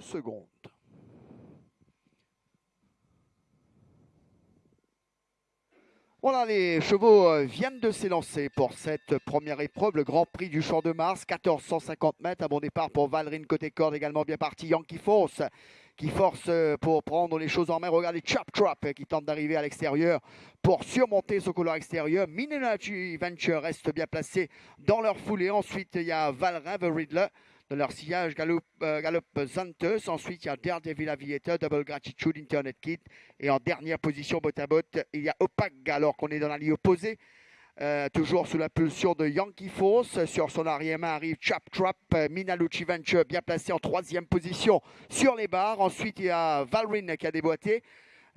Secondes. Voilà, les chevaux euh, viennent de s'élancer pour cette première épreuve, le Grand Prix du Champ de Mars, 1450 mètres, à bon départ pour Valrine côté corde, également bien parti Yankee Force qui force euh, pour prendre les choses en main. Regardez Chop Trap euh, qui tente d'arriver à l'extérieur pour surmonter ce couloir extérieur. Minachi Venture reste bien placé dans leur foulée. Ensuite, il y a Valrin, The Riddler. De leur sillage, Galop, euh. Ensuite, il y a Daredevil Aviator, Double Gratitude, Internet Kit. Et en dernière position, bot à bot, il y a Opac alors qu'on est dans la ligne opposée. Euh, toujours sous la pulsion de Yankee Force. Sur son arrière-main arrive Chap Trap, euh, Minaluchi Venture bien placé en troisième position sur les barres. Ensuite, il y a Valrin qui a déboîté.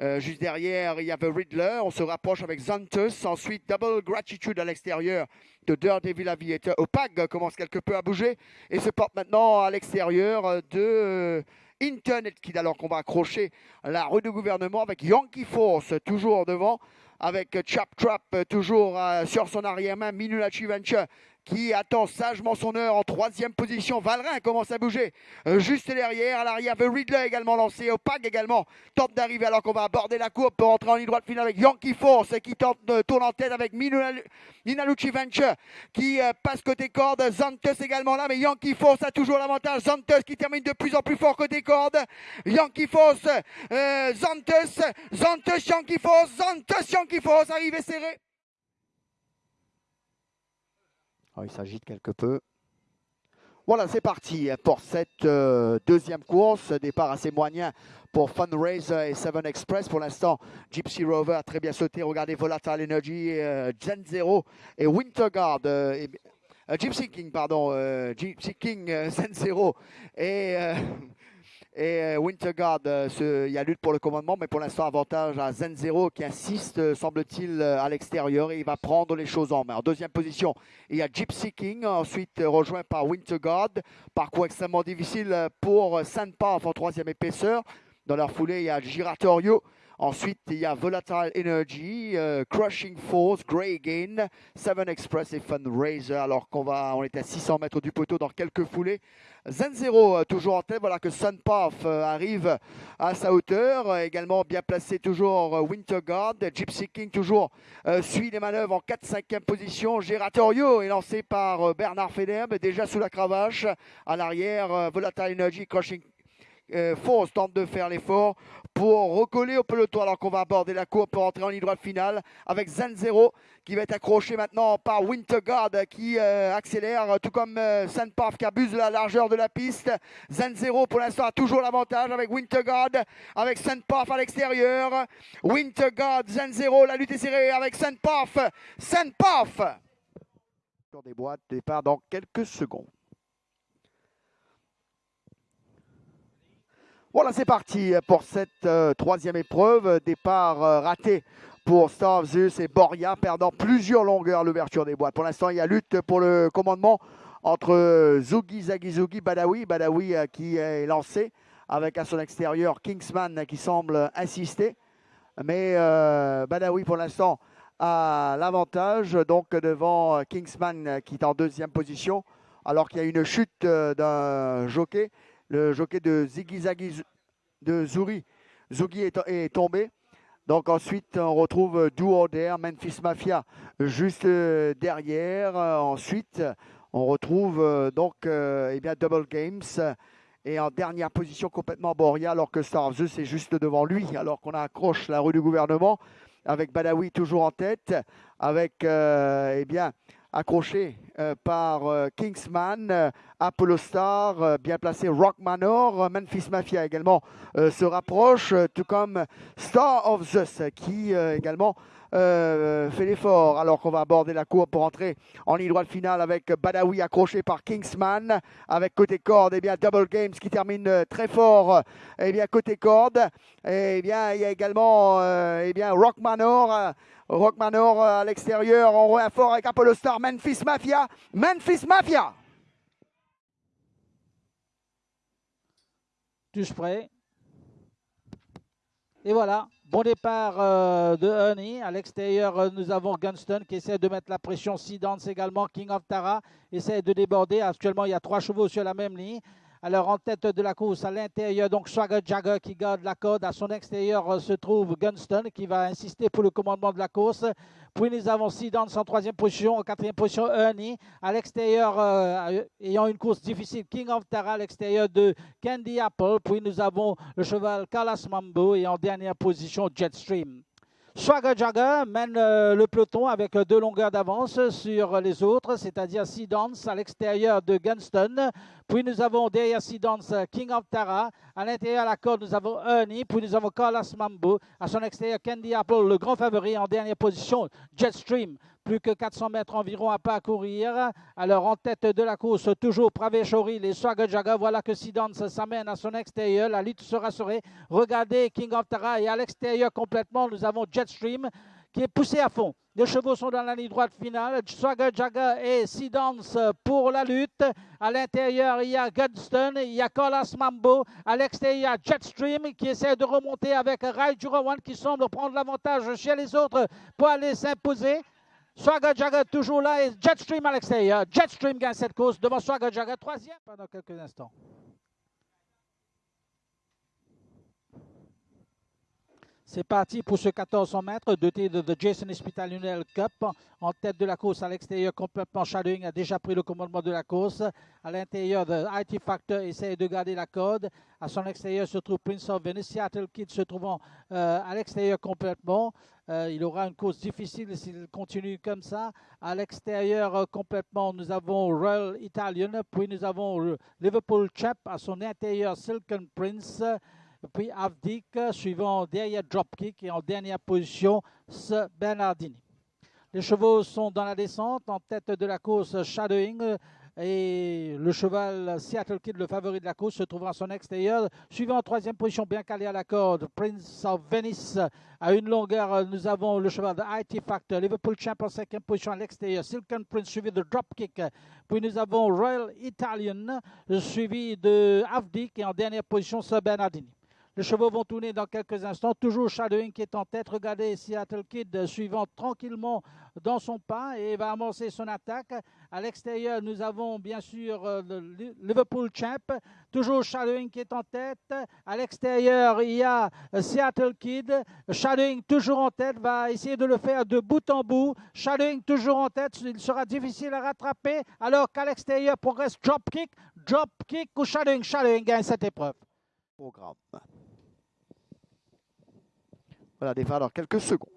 Euh, juste derrière, il y a The Riddler. On se rapproche avec Zantus. Ensuite, Double Gratitude à l'extérieur de Daredevil Aviator. Opag commence quelque peu à bouger et se porte maintenant à l'extérieur de euh, Internet Kid. Alors qu'on va accrocher la rue du gouvernement avec Yankee Force toujours devant. Avec Chap Trap toujours euh, sur son arrière-main. Minulachi Venture qui attend sagement son heure en troisième position. Valrin commence à bouger euh, juste derrière. À l'arrière, The Riddler également lancé. Opag également tente d'arriver alors qu'on va aborder la courbe pour entrer en ligne droite finale avec Yankee Force qui tente de tourner en tête avec Minaluchi Venture qui euh, passe côté corde. Zantes également là, mais Yankee Force a toujours l'avantage. Zantes qui termine de plus en plus fort côté corde. Yankee Force, euh, Zantes, Zantes, Yankee Force, Zantes, Yankee Force, arrivé serré. Ah, il s'agite quelque peu. Voilà, c'est parti pour cette euh, deuxième course. Départ assez moyen pour Fundraiser et Seven Express. Pour l'instant, Gypsy Rover a très bien sauté. Regardez Volatile Energy, euh, Gen Zero et Winterguard. Euh, Gypsy King, pardon. Gypsy King, Zen Zero et et euh, Winterguard, euh, il y a lutte pour le commandement, mais pour l'instant, avantage à Zenzero qui insiste, euh, semble-t-il, à l'extérieur et il va prendre les choses en main. En deuxième position, il y a Gypsy King, ensuite rejoint par Winterguard. Parcours extrêmement difficile pour Sandpath en troisième épaisseur. Dans leur foulée, il y a Giratorio. Ensuite, il y a Volatile Energy, Crushing Force, Grey Gain, Seven Express et Fundraiser. Alors qu'on va, on est à 600 mètres du poteau dans quelques foulées. Zenzero euh, toujours en tête. Voilà que Sunpath euh, arrive à sa hauteur. Également bien placé toujours euh, Winterguard. Gypsy King toujours suit les manœuvres en 4-5e position. Geratorio est lancé par Bernard Federbe déjà sous la cravache. À l'arrière, Volatile Energy Crushing Force tente de faire l'effort pour recoller au peloton alors qu'on va aborder la courbe pour entrer en ligne droite finale avec Zenzero qui va être accroché maintenant par Winterguard qui euh, accélère tout comme euh, qui abuse de la largeur de la piste. Zenzero pour l'instant a toujours l'avantage avec Winterguard, avec Sandpath à l'extérieur. Winterguard, Zenzero, la lutte est serrée avec Sandpath. Sandpath Sur des boîtes, départ dans quelques secondes. Voilà, c'est parti pour cette euh, troisième épreuve. Départ euh, raté pour Star Zeus et Boria, perdant plusieurs longueurs l'ouverture des boîtes. Pour l'instant, il y a lutte pour le commandement entre euh, Zugi, Zagizugi, Badawi. Badawi qui est lancé avec à son extérieur Kingsman qui semble insister. Mais Badawi, pour l'instant, a l'avantage donc devant Kingsman qui est en deuxième position alors qu'il y a une chute d'un jockey le jockey de Ziggy Zaggy de Zuri. Zugi est, tombé. Donc ensuite, on retrouve Duo Memphis Mafia juste euh, derrière. Ensuite, on retrouve euh, donc eh bien, Double Games. Et en dernière position, complètement Boria, alors que Star of Zeus est juste devant lui, alors qu'on accroche la rue du gouvernement, avec Badawi toujours en tête, avec euh, eh bien, accroché euh, par euh, Kingsman, euh, Apollo Star, bien placé Rock Manor, Memphis Mafia également se rapproche, tout comme Star of Zeus qui également fait l'effort alors qu'on va aborder la cour pour entrer en ligne droite finale avec Badawi accroché par Kingsman. Avec côté corde et eh bien Double Games qui termine très fort. Et eh bien côté corde et eh bien il y a également et bien Rock Manor. Rock Manor à l'extérieur, on fort avec Apollo Star, Memphis Mafia, Memphis Mafia. Tous prêts Et voilà, bon départ euh, de Honey. À l'extérieur, euh, nous avons Gunston qui essaie de mettre la pression. Sidance également, King of Tara essaie de déborder. Actuellement, il y a trois chevaux sur la même ligne. Alors en tête de la course à l'intérieur, donc Swagger Jagger qui garde la corde. À son extérieur euh, se trouve Gunston qui va insister pour le commandement de la course. Puis nous avons Sidans en troisième position, en quatrième position Ernie. À l'extérieur, euh, ayant une course difficile, King of Tara à l'extérieur de Candy Apple. Puis nous avons le cheval Carlos Mambo et en dernière position Jetstream. Swagger Jagger mène euh, le peloton avec deux longueurs d'avance sur les autres, c'est-à-dire Sidans à l'extérieur de Gunston. Puis nous avons derrière Sidans King of Tara. À l'intérieur de la corde, nous avons Ernie. Puis nous avons Carlos Mambo. À son extérieur, Candy Apple, le grand favori en dernière position, Jetstream plus que 400 mètres environ à parcourir. Alors en tête de la course, toujours Praveshori, les Swagajaga. Voilà que Sidans s'amène à son extérieur. La lutte sera serrée. Regardez King of Tara et à l'extérieur complètement, nous avons Jetstream qui est poussé à fond. Les chevaux sont dans la ligne droite finale. Swagger Jagger et Sidans pour la lutte. À l'intérieur, il y a Gunston, il y a Colas Mambo. À l'extérieur, il y a Jetstream qui essaie de remonter avec Rai Jurawan qui semble prendre l'avantage chez les autres pour aller s'imposer. Swagger Jagger toujours là et Jetstream à l'extérieur. Jetstream gagne cette course devant Swagger Jagger, troisième pendant quelques instants. C'est parti pour ce 1400 mètres doté de The Jason Hospital Cup. En tête de la course à l'extérieur, complètement Shadowing a déjà pris le commandement de la course. À l'intérieur, The IT Factor essaie de garder la corde. À son extérieur se trouve Prince of Venice, Seattle Kid se trouvant euh, à l'extérieur complètement. Euh, il aura une course difficile s'il continue comme ça. À l'extérieur euh, complètement, nous avons Royal Italian, puis nous avons Liverpool Chap à son intérieur Silken Prince, puis Avdik, suivant derrière Dropkick et en dernière position, Bernardini. Les chevaux sont dans la descente, en tête de la course Shadowing, et le cheval Seattle Kid, le favori de la course, se trouve à son extérieur. Suivant en troisième position, bien calé à la corde, Prince of Venice. À une longueur, nous avons le cheval de IT Factor, Liverpool Champ en cinquième position à l'extérieur. Silken Prince suivi de Dropkick. Puis nous avons Royal Italian suivi de Avdik et en dernière position, Sir Bernardini. Les chevaux vont tourner dans quelques instants. Toujours Shadowing qui est en tête. Regardez Seattle Kid suivant tranquillement dans son pas et va amorcer son attaque. À l'extérieur, nous avons bien sûr euh, le Liverpool Champ. Toujours Shadowing qui est en tête. À l'extérieur, il y a Seattle Kid. Shadowing toujours en tête va essayer de le faire de bout en bout. Shadowing toujours en tête. Il sera difficile à rattraper alors qu'à l'extérieur progresse Dropkick. Dropkick ou Shadowing. Shadowing gagne cette épreuve. Programme. Voilà, départ dans quelques secondes.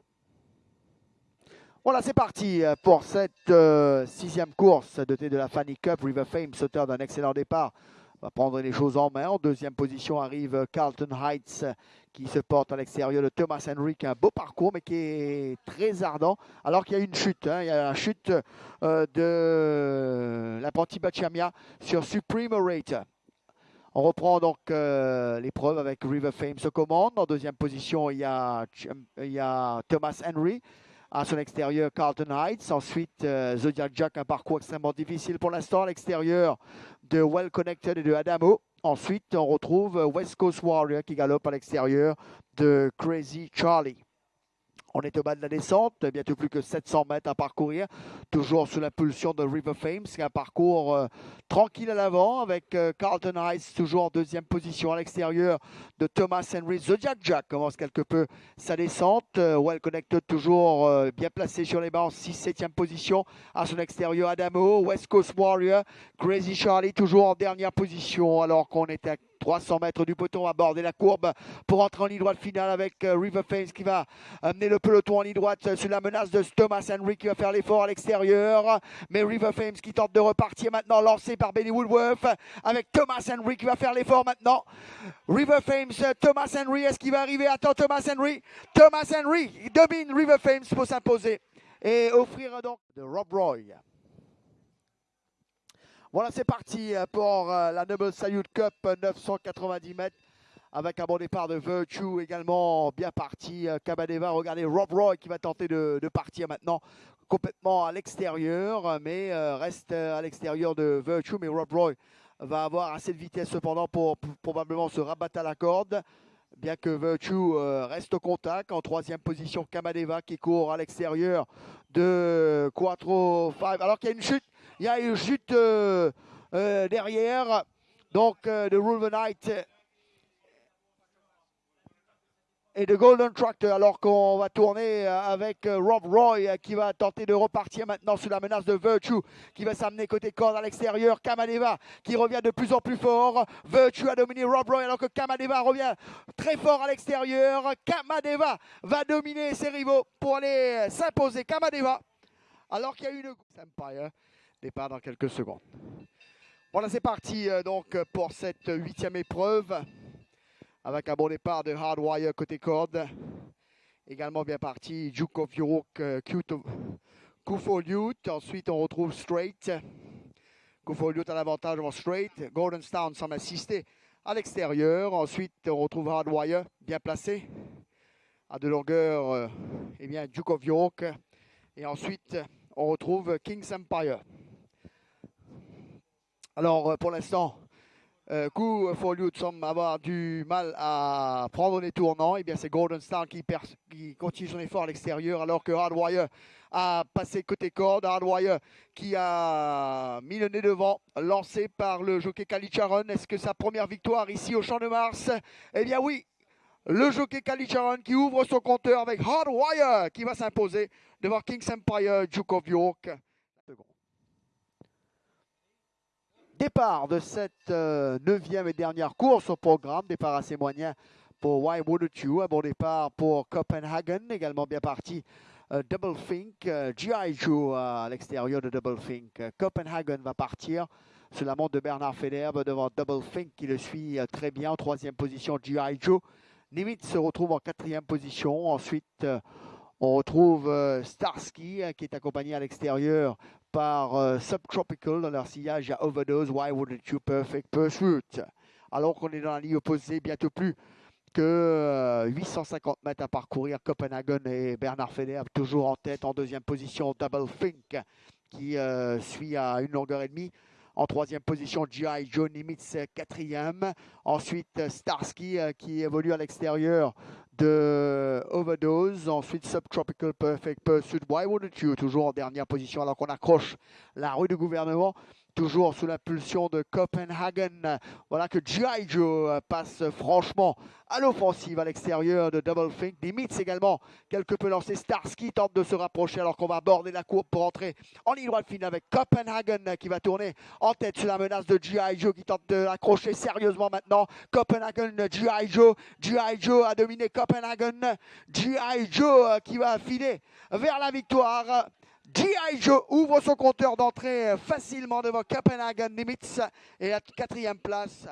Voilà, c'est parti pour cette euh, sixième course dotée de la Fanny Cup. River Fame, sauteur d'un excellent départ, va prendre les choses en main. En deuxième position arrive Carlton Heights qui se porte à l'extérieur de Thomas Henry, qui a un beau parcours, mais qui est très ardent, alors qu'il y a une chute. Hein. Il y a la chute euh, de l'apprenti Bachamia sur Supreme Rate. On reprend donc euh, l'épreuve avec River Fame se commande. En deuxième position, il y a, il y a Thomas Henry. À son extérieur, Carlton Heights. Ensuite, euh, Zodiac Jack, un parcours extrêmement difficile pour l'instant à l'extérieur de Well Connected et de Adamo. Ensuite, on retrouve West Coast Warrior qui galope à l'extérieur de Crazy Charlie. On est au bas de la descente, bientôt plus que 700 mètres à parcourir, toujours sous l'impulsion de River Fame. C'est un parcours euh, tranquille à l'avant avec euh, Carlton Heights toujours en deuxième position à l'extérieur de Thomas Henry. Zodiac Jack commence quelque peu sa descente. Euh, well Connected toujours bien placé sur les bancs, 6-7e position à son extérieur. Adamo, West Coast Warrior, Crazy Charlie toujours en dernière position alors qu'on est à 300 mètres du peloton, aborder la courbe pour entrer en ligne droite finale avec euh, River Fames qui va amener le peloton en ligne droite euh, sur la menace de Thomas Henry qui va faire l'effort à l'extérieur. Mais River Fames qui tente de repartir maintenant, lancé par Benny Woodworth avec Thomas Henry qui va faire l'effort maintenant. River Fames, Thomas Henry, est-ce qu'il va arriver? Attends, Thomas Henry. Thomas Henry domine River Fames pour s'imposer et offrir donc de Rob Roy. Voilà, c'est parti euh, pour euh, la Noble Salute Cup 990 mètres avec un bon départ de Virtue également bien parti. Cabadeva, euh, regardez Rob Roy qui va tenter de, partir maintenant complètement à l'extérieur, mais reste à l'extérieur de Virtue. Mais Rob Roy va avoir assez de vitesse cependant pour, probablement se rabattre à la corde. Bien que Virtue reste au contact. En troisième position, Kamadeva qui court à l'extérieur de Quattro 5. Alors qu'il y a une chute il y a une chute euh, euh, derrière. donc de Rule the Night et de Golden Tractor alors qu'on va tourner euh, avec euh, Rob Roy euh, qui va tenter de repartir maintenant sous la menace de Virtue qui va s'amener côté corde à l'extérieur. Kamadeva qui revient de plus en plus fort. Virtue a dominé Rob Roy alors que Kamadeva revient très fort à l'extérieur. Kamadeva va dominer ses rivaux pour aller s'imposer. Kamadeva alors qu'il y a une Empire départ dans quelques secondes. Voilà c'est parti donc pour cette huitième épreuve avec un bon départ de Hardwire côté corde. Également bien parti, Jukov Yurok, Kufoliut. Ensuite, on retrouve Straight. Kufoliut à l'avantage devant Straight. Golden Stone semble assister à l'extérieur. Ensuite, on retrouve Hardwire bien placé. À de longueur, euh, eh bien, Duke of York. Et ensuite, on retrouve King's Empire. Alors, euh, pour l'instant, coup for semble avoir du mal à prendre les tournants, et eh bien c'est Golden Star qui, continue son effort à l'extérieur alors que Hardwire a passé côté corde. Hardwire qui a mis le nez devant, lancé par le jockey Kalicharon. Est-ce que sa première victoire ici au Champ de Mars? Eh bien oui, le jockey Kalicharon qui ouvre son compteur avec Hardwire qui va s'imposer devant King's Empire, Duke of York. Départ de cette euh, neuvième et dernière course au programme. Départ assez moyen pour Why Wouldn't You. Un bon départ pour Copenhagen, également bien parti. Euh, Double Think, euh, G.I. Joe à l'extérieur de Double Think. Copenhagen va partir sur la montre de Bernard Federbe devant Double Think qui le suit très bien. En troisième position, G.I. Joe. Nimitz se retrouve en quatrième position. Ensuite, on retrouve Starsky qui est accompagné à l'extérieur par euh, Subtropical dans leur sillage à Overdose, Why Wouldn't You Perfect Pursuit? Alors qu'on est dans la ligne opposée, bientôt plus que 850 euh, mètres à parcourir. Copenhagen et Bernard Feder toujours en tête en deuxième position. Double Think qui euh, suit à une longueur et demie. En troisième position, G.I. Joe Nimitz, quatrième. Ensuite, Starsky qui évolue à l'extérieur de Overdose, ensuite Subtropical Perfect Pursuit, Why Wouldn't You, toujours en dernière position alors qu'on accroche la rue du gouvernement toujours sous l'impulsion de Copenhagen. Voilà que G.I. Joe passe franchement à l'offensive à l'extérieur de Double Think. Dimitz également, quelque peu lancé. Starsky tente de se rapprocher alors qu'on va aborder la courbe pour entrer en ligne droite finale avec Copenhagen qui va tourner en tête sur la menace de G.I. Joe qui tente de l'accrocher sérieusement maintenant. Copenhagen, G.I. Joe. G.I. Joe a dominé Copenhagen. G.I. Joe qui va filer vers la victoire. G.I. Joe ouvre son compteur d'entrée facilement devant Copenhagen Nimitz et la quatrième place